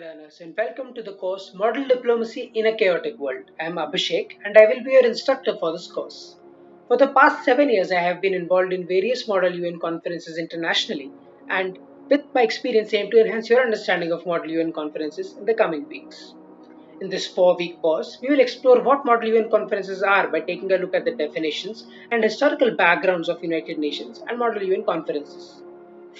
learners and welcome to the course Model Diplomacy in a Chaotic World. I am Abhishek and I will be your instructor for this course. For the past seven years, I have been involved in various Model UN conferences internationally and with my experience I aim to enhance your understanding of Model UN conferences in the coming weeks. In this four week course, we will explore what Model UN conferences are by taking a look at the definitions and historical backgrounds of United Nations and Model UN conferences.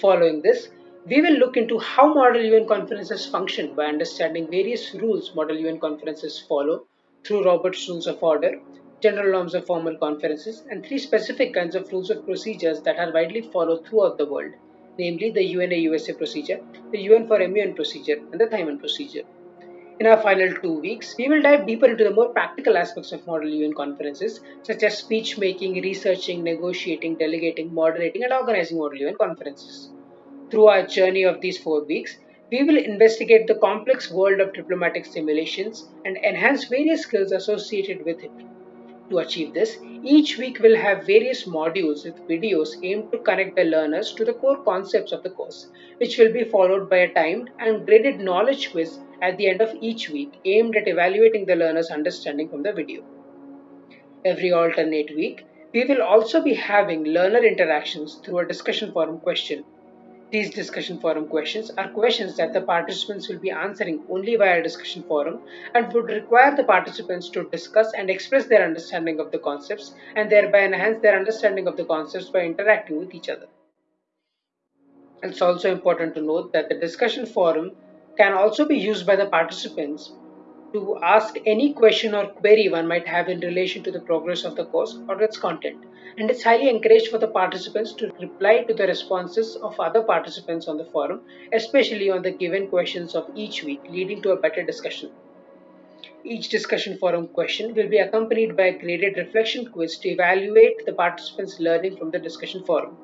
Following this, we will look into how Model UN conferences function by understanding various rules Model UN conferences follow through Robert's Rules of Order, General Norms of Formal Conferences, and three specific kinds of rules of procedures that are widely followed throughout the world, namely the UNA USA procedure, the UN4MUN procedure, and the THIMUN procedure. In our final two weeks, we will dive deeper into the more practical aspects of Model UN conferences, such as speech making, researching, negotiating, delegating, moderating, and organizing Model UN conferences. Through our journey of these four weeks, we will investigate the complex world of diplomatic simulations and enhance various skills associated with it. To achieve this, each week will have various modules with videos aimed to connect the learners to the core concepts of the course, which will be followed by a timed and graded knowledge quiz at the end of each week aimed at evaluating the learner's understanding from the video. Every alternate week, we will also be having learner interactions through a discussion forum question these discussion forum questions are questions that the participants will be answering only via discussion forum and would require the participants to discuss and express their understanding of the concepts and thereby enhance their understanding of the concepts by interacting with each other. It's also important to note that the discussion forum can also be used by the participants to ask any question or query one might have in relation to the progress of the course or its content and it's highly encouraged for the participants to reply to the responses of other participants on the forum, especially on the given questions of each week, leading to a better discussion. Each discussion forum question will be accompanied by a graded reflection quiz to evaluate the participants' learning from the discussion forum.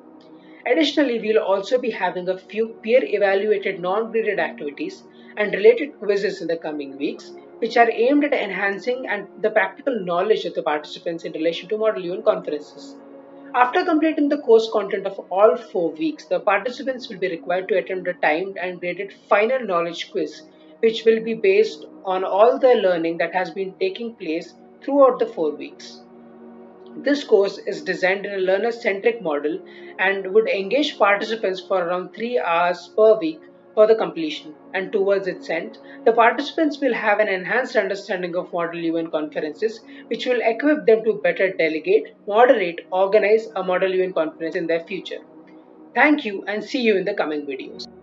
Additionally, we'll also be having a few peer evaluated non graded activities and related quizzes in the coming weeks, which are aimed at enhancing and the practical knowledge of the participants in relation to Model UN conferences. After completing the course content of all four weeks, the participants will be required to attempt a timed and graded final knowledge quiz, which will be based on all the learning that has been taking place throughout the four weeks. This course is designed in a learner centric model and would engage participants for around 3 hours per week for the completion, and towards its end, the participants will have an enhanced understanding of Model UN conferences, which will equip them to better delegate, moderate, organize a Model UN conference in their future. Thank you and see you in the coming videos.